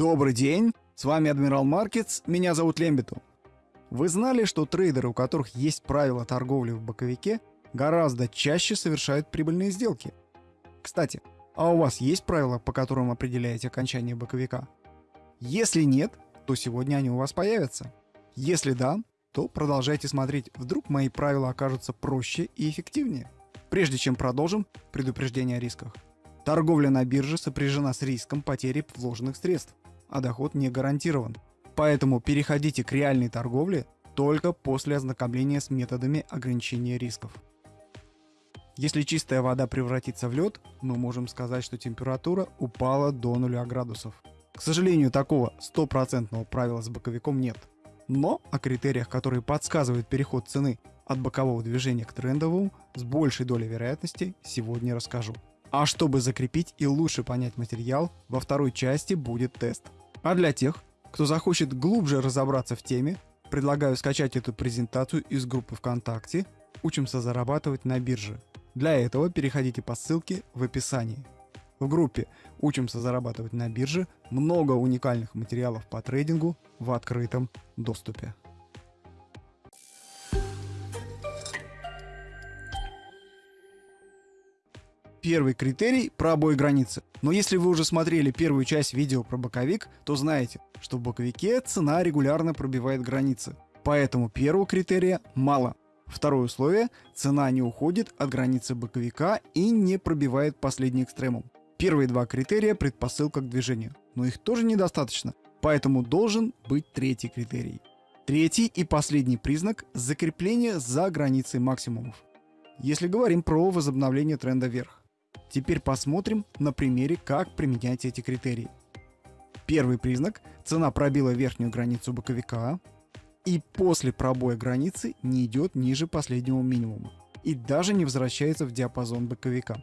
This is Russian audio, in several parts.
Добрый день, с вами Адмирал Маркетс, меня зовут Лембиту. Вы знали, что трейдеры, у которых есть правила торговли в боковике, гораздо чаще совершают прибыльные сделки? Кстати, а у вас есть правила, по которым определяете окончание боковика? Если нет, то сегодня они у вас появятся. Если да, то продолжайте смотреть, вдруг мои правила окажутся проще и эффективнее. Прежде чем продолжим, предупреждение о рисках. Торговля на бирже сопряжена с риском потери вложенных средств, а доход не гарантирован. Поэтому переходите к реальной торговле только после ознакомления с методами ограничения рисков. Если чистая вода превратится в лед, мы можем сказать, что температура упала до 0 градусов. К сожалению, такого стопроцентного правила с боковиком нет. Но о критериях, которые подсказывают переход цены от бокового движения к трендовому с большей долей вероятности, сегодня расскажу. А чтобы закрепить и лучше понять материал, во второй части будет тест. А для тех, кто захочет глубже разобраться в теме, предлагаю скачать эту презентацию из группы ВКонтакте «Учимся зарабатывать на бирже». Для этого переходите по ссылке в описании. В группе «Учимся зарабатывать на бирже» много уникальных материалов по трейдингу в открытом доступе. Первый критерий – пробой границы. Но если вы уже смотрели первую часть видео про боковик, то знаете, что в боковике цена регулярно пробивает границы. Поэтому первого критерия мало. Второе условие – цена не уходит от границы боковика и не пробивает последний экстремум. Первые два критерия – предпосылка к движению, но их тоже недостаточно, поэтому должен быть третий критерий. Третий и последний признак – закрепление за границей максимумов. Если говорим про возобновление тренда вверх. Теперь посмотрим на примере, как применять эти критерии. Первый признак – цена пробила верхнюю границу боковика и после пробоя границы не идет ниже последнего минимума и даже не возвращается в диапазон боковика.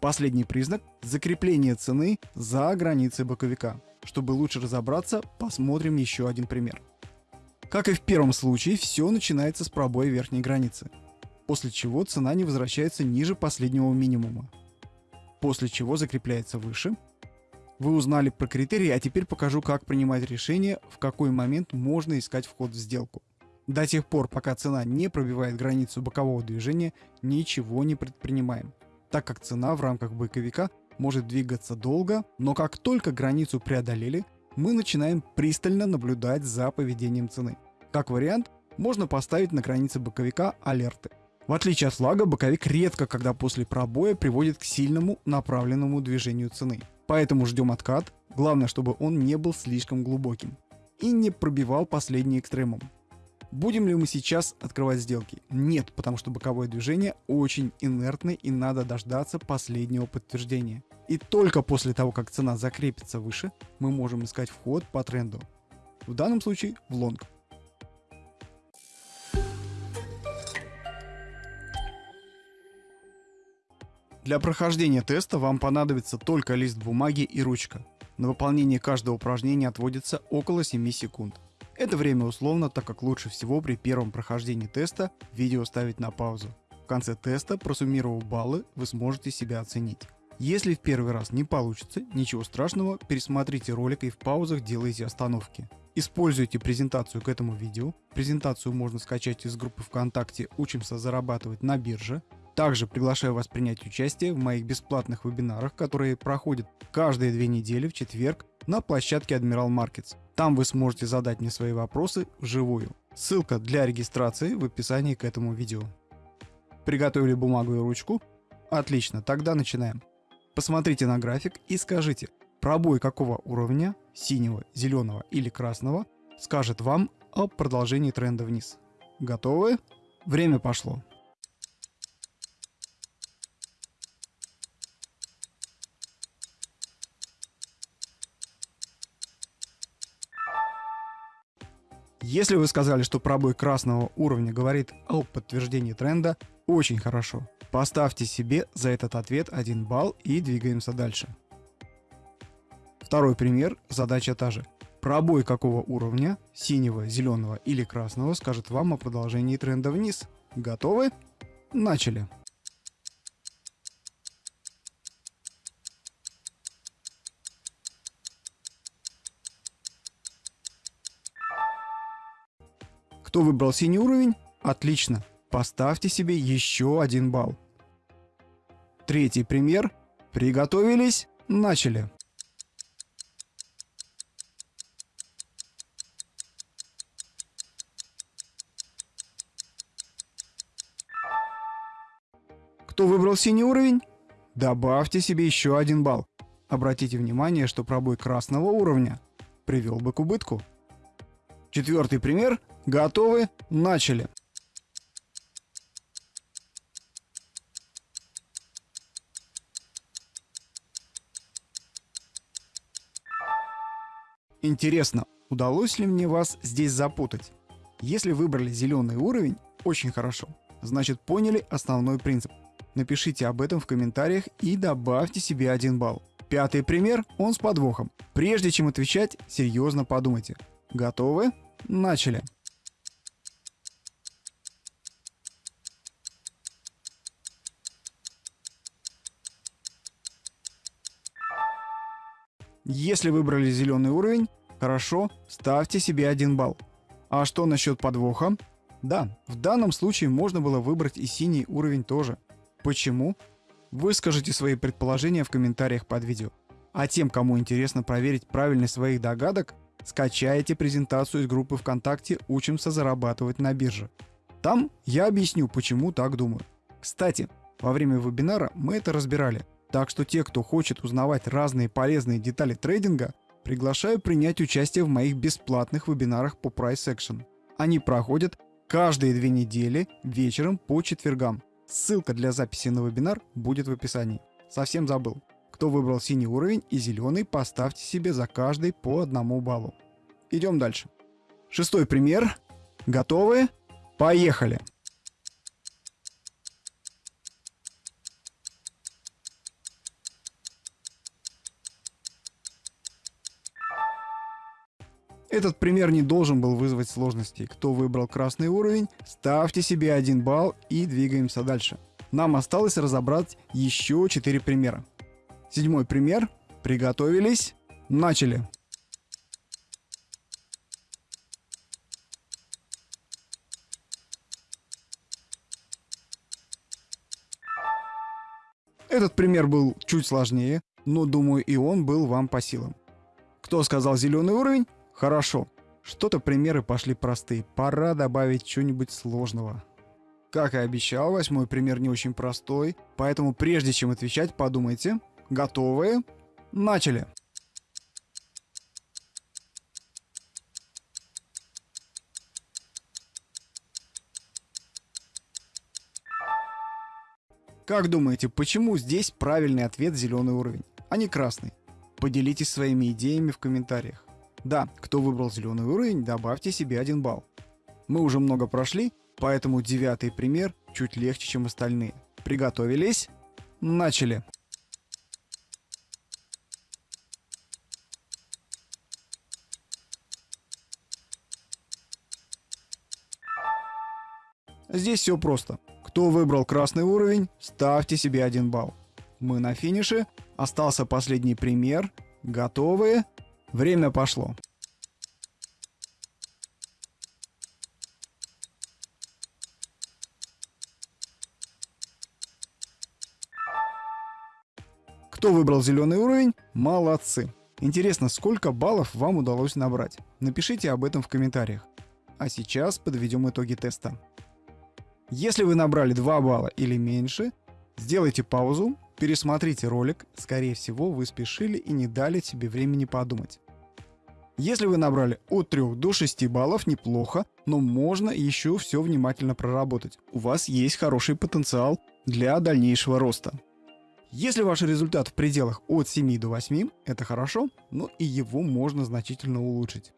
Последний признак – закрепление цены за границей боковика. Чтобы лучше разобраться, посмотрим еще один пример. Как и в первом случае, все начинается с пробоя верхней границы, после чего цена не возвращается ниже последнего минимума после чего закрепляется выше. Вы узнали про критерии, а теперь покажу, как принимать решение, в какой момент можно искать вход в сделку. До тех пор, пока цена не пробивает границу бокового движения, ничего не предпринимаем, так как цена в рамках боковика может двигаться долго, но как только границу преодолели, мы начинаем пристально наблюдать за поведением цены. Как вариант, можно поставить на границе боковика алерты. В отличие от флага, боковик редко когда после пробоя приводит к сильному направленному движению цены. Поэтому ждем откат, главное, чтобы он не был слишком глубоким и не пробивал последний экстремум. Будем ли мы сейчас открывать сделки? Нет, потому что боковое движение очень инертное и надо дождаться последнего подтверждения. И только после того, как цена закрепится выше, мы можем искать вход по тренду. В данном случае в лонг. Для прохождения теста вам понадобится только лист бумаги и ручка. На выполнение каждого упражнения отводится около 7 секунд. Это время условно, так как лучше всего при первом прохождении теста видео ставить на паузу. В конце теста, просуммировав баллы, вы сможете себя оценить. Если в первый раз не получится, ничего страшного, пересмотрите ролик и в паузах делайте остановки. Используйте презентацию к этому видео. Презентацию можно скачать из группы ВКонтакте «Учимся зарабатывать на бирже». Также приглашаю вас принять участие в моих бесплатных вебинарах, которые проходят каждые две недели в четверг на площадке Admiral Markets. Там вы сможете задать мне свои вопросы вживую. Ссылка для регистрации в описании к этому видео. Приготовили бумагу и ручку? Отлично, тогда начинаем. Посмотрите на график и скажите, пробой какого уровня, синего, зеленого или красного, скажет вам о продолжении тренда вниз. Готовы? Время пошло. Если вы сказали, что пробой красного уровня говорит о подтверждении тренда, очень хорошо. Поставьте себе за этот ответ 1 балл и двигаемся дальше. Второй пример, задача та же. Пробой какого уровня, синего, зеленого или красного, скажет вам о продолжении тренда вниз. Готовы? Начали. Кто выбрал синий уровень? Отлично. Поставьте себе еще один балл. Третий пример. Приготовились? Начали. Кто выбрал синий уровень? Добавьте себе еще один балл. Обратите внимание, что пробой красного уровня привел бы к убытку. Четвертый пример. Готовы? Начали. Интересно, удалось ли мне вас здесь запутать? Если выбрали зеленый уровень, очень хорошо. Значит поняли основной принцип. Напишите об этом в комментариях и добавьте себе один балл. Пятый пример, он с подвохом. Прежде чем отвечать, серьезно подумайте. Готовы? Начали. Если выбрали зеленый уровень, хорошо, ставьте себе один балл. А что насчет подвоха? Да, в данном случае можно было выбрать и синий уровень тоже. Почему? Выскажите свои предположения в комментариях под видео. А тем, кому интересно проверить правильность своих догадок, скачайте презентацию из группы ВКонтакте «Учимся зарабатывать на бирже». Там я объясню, почему так думаю. Кстати, во время вебинара мы это разбирали, так что те, кто хочет узнавать разные полезные детали трейдинга, приглашаю принять участие в моих бесплатных вебинарах по Price Action. Они проходят каждые две недели вечером по четвергам. Ссылка для записи на вебинар будет в описании. Совсем забыл. Кто выбрал синий уровень и зеленый, поставьте себе за каждый по одному баллу. Идем дальше. Шестой пример. Готовы? Поехали! Этот пример не должен был вызвать сложностей. Кто выбрал красный уровень, ставьте себе один балл и двигаемся дальше. Нам осталось разобрать еще 4 примера. Седьмой пример. Приготовились. Начали. Этот пример был чуть сложнее, но думаю и он был вам по силам. Кто сказал зеленый уровень? Хорошо. Что-то примеры пошли простые. Пора добавить что-нибудь сложного. Как и обещал, восьмой пример не очень простой, поэтому прежде чем отвечать, подумайте. Готовы? Начали. Как думаете, почему здесь правильный ответ зеленый уровень, а не красный? Поделитесь своими идеями в комментариях. Да, кто выбрал зеленый уровень, добавьте себе один балл. Мы уже много прошли, поэтому девятый пример чуть легче, чем остальные. Приготовились? Начали! Здесь все просто. Кто выбрал красный уровень, ставьте себе один балл. Мы на финише. Остался последний пример. Готовы? Время пошло. Кто выбрал зеленый уровень? Молодцы! Интересно, сколько баллов вам удалось набрать? Напишите об этом в комментариях. А сейчас подведем итоги теста. Если вы набрали 2 балла или меньше, сделайте паузу, Пересмотрите ролик, скорее всего вы спешили и не дали себе времени подумать. Если вы набрали от 3 до 6 баллов, неплохо, но можно еще все внимательно проработать. У вас есть хороший потенциал для дальнейшего роста. Если ваш результат в пределах от 7 до 8, это хорошо, но и его можно значительно улучшить.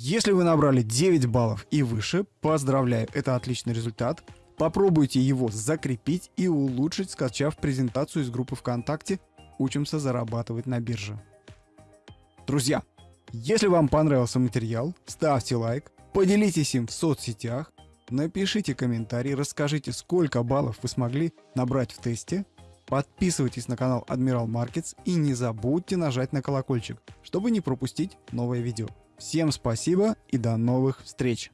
Если вы набрали 9 баллов и выше, поздравляю, это отличный результат. Попробуйте его закрепить и улучшить, скачав презентацию из группы ВКонтакте «Учимся зарабатывать на бирже». Друзья, если вам понравился материал, ставьте лайк, поделитесь им в соцсетях, напишите комментарий, расскажите, сколько баллов вы смогли набрать в тесте, подписывайтесь на канал Admiral Markets и не забудьте нажать на колокольчик, чтобы не пропустить новое видео. Всем спасибо и до новых встреч!